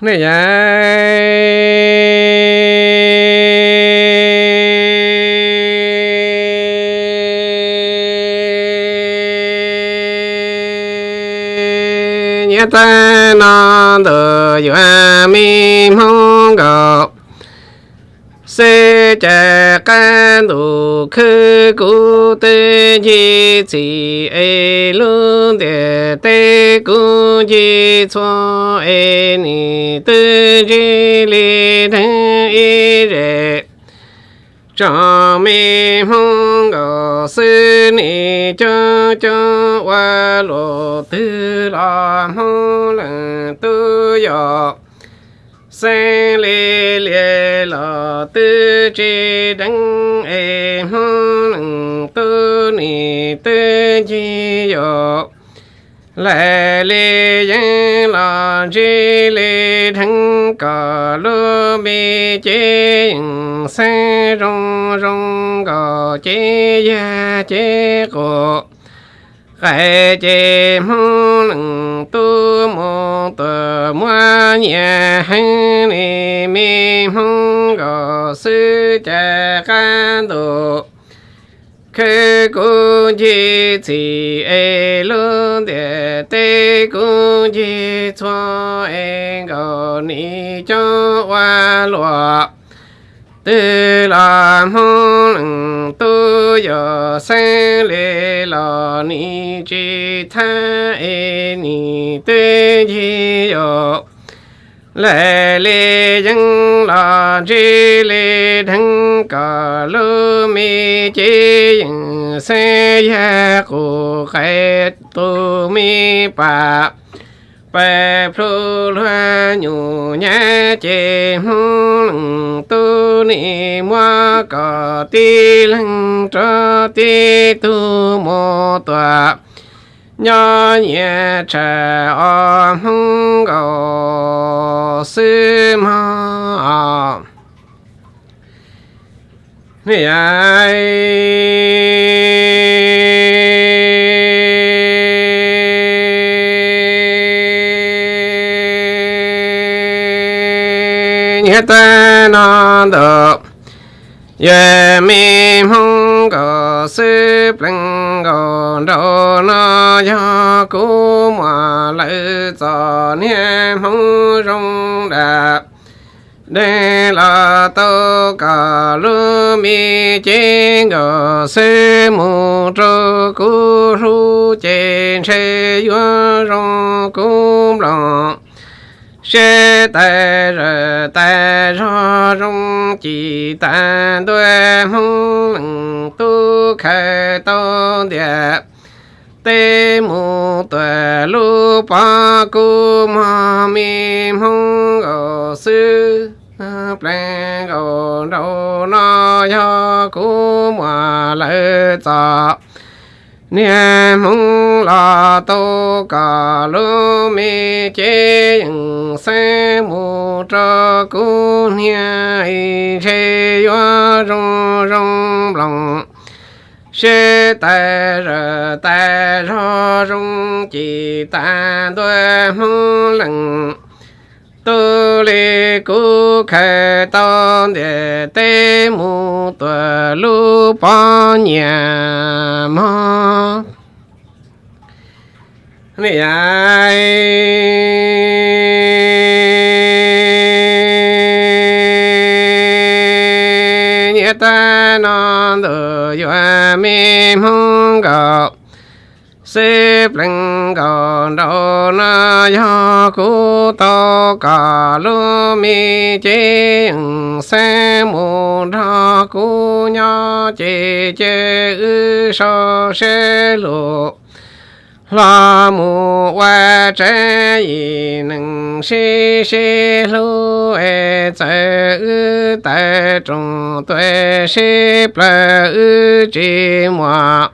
này nhớ ta nó tự dọa mi mong cầu sẽ cha can đủ khứ cụ tê chi chỉ ê luôn để tê cụ chi cho ê ni tư chi li thân y rệ cho mi mong go sư ni cho cho qua lộ tư la mong lần tư yo sen lê lê lò tư chi đăng ê hông tư ni tư chi yo lê lê yên lò chi lê thăng cò lô bì chế sen rong rong gò chi ya chi cổ khai chế mong tu mô tờ mua nhà hành ni mi mong gò sư cha can tu chỉ ê lương địa tê cu chi cho ê gò ni cho hoa lụa tư la mong lưng tu yo sen lê la ni chi tha e ni tê chi yo lê lê dân la chi lê thân ca lô mi chi yên se ya cô khai tu mi pa bè phu loa nhu nhã chê mong tu ni mua cò ti lăng cho ti tu mô tòa. Nhỏ nhẹ trẻ o mong gò sư ma này ai mi mong go sư pleng go do na ya ku ma lư cho nie mong rong đà đê la tô cả lu mi chế go sư mu trô ku ru chế chế yu rong ku lòng sẽ tại rơ tại cho rung, chỉ tàn đuôi mong lăng tu khai tô địa. Tê mù tuệ lu pa cu ma mi mong gò sư pleng gò đâu nó yo cu ma lệ ta niệm mong là tô cả lô mi chế se mù cho cu nia y chế yo rong rong lòng sẽ tại rờ tại ro rong chỉ ta đôi mong lần tu li cu khai tôn để tê mu tuệ lu pa nhà ma này ai xếp lưng còn đâu na yo cu to cả lu mi chế xe mù ra cu nhỏ chế chế ư so xe lộ la mù wa chế y nâng xí xí lu e chế ư tại trung tuệ xí ple, ư chi mua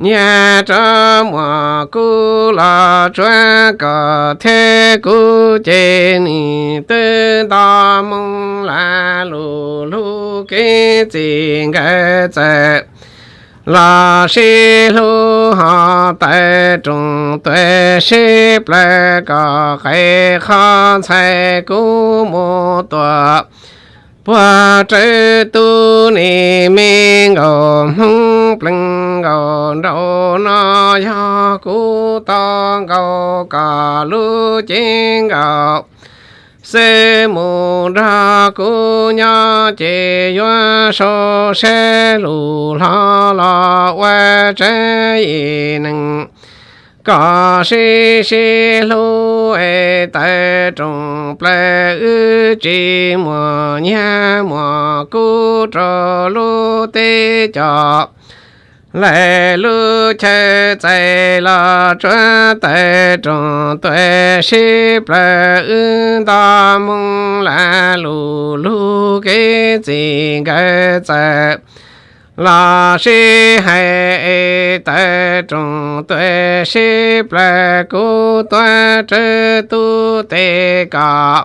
nhà cho mà cú la choa cả thế cú chế ni tư ta mong la lù lù cái gì cái chế là sĩ lù ha tại trung tuệ sĩ ple cả cái khan sai cú mô tuệ hoa trái tu ni mi ngô hung pleng ngô đâu na ya cú ta ngô cả lu chính ngô se mu ra cu nha chế yuan so, se lu la la wa che yi nâng ca si si lô ê e tai trong ple ư chi mo nha mo cú trò lô tê cho lại lô chê chạy la chuẩn tại trong tuệ sĩ ple ư ta mong la lu lu cái gì cái chạy là sĩ hệ tại trong tuệ sĩ ple cu tuệ trư tu tế cả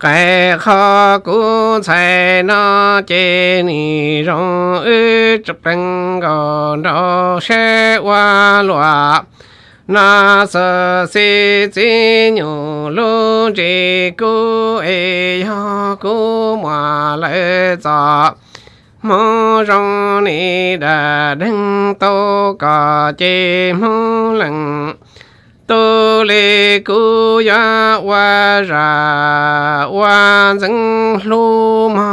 cái khó cú chạy nó chế ni rong ư chụp bên gò đó sẽ qua loa na sơ si chi nhu lu chi cú ê ya cú mà lệ za mô rô ni đà đăng tô cả chê mô lăng tô lê cú ya wa ra wa zeng lu ma